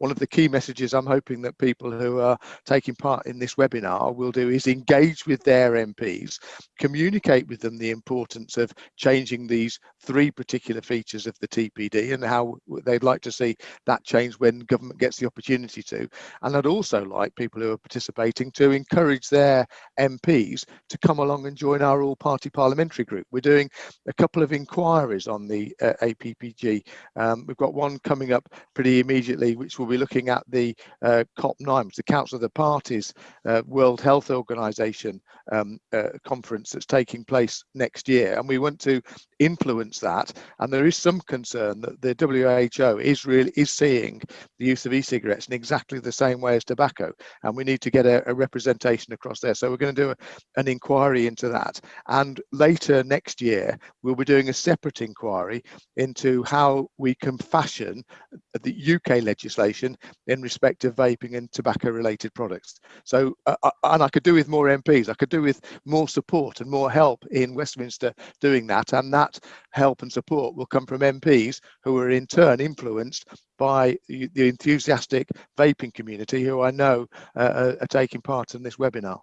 one of the key messages I'm hoping that people who are taking part in this webinar will do is engage with their MPs, communicate with them the importance of changing these three particular features of the TPD and how they'd like to see that change when government gets the opportunity to. And I'd also like people who are participating to encourage their MPs to come along and join our all-party parliamentary group. We're doing a couple of inquiries on the uh, APPG. Um, we've got one coming up pretty immediately, which will be looking at the uh, COP9, which is the Council of the Parties uh, World Health Organization um, uh, conference that's taking place next year. And we want to influence that. And there is some concern that the WHO is really is seeing the use of e-cigarettes in exactly the same way as tobacco. And we need to get a, a representation across there. So we're going to do a, an inquiry into that. And later next year, we'll be doing a separate inquiry into how we can fashion the UK legislation in respect of vaping and tobacco related products. So, uh, uh and I could do with more MPs, I could do with more support and more help in Westminster doing that. And that help and support will come from MPs who are in turn influenced by the enthusiastic vaping community who I know uh, are taking part in this webinar.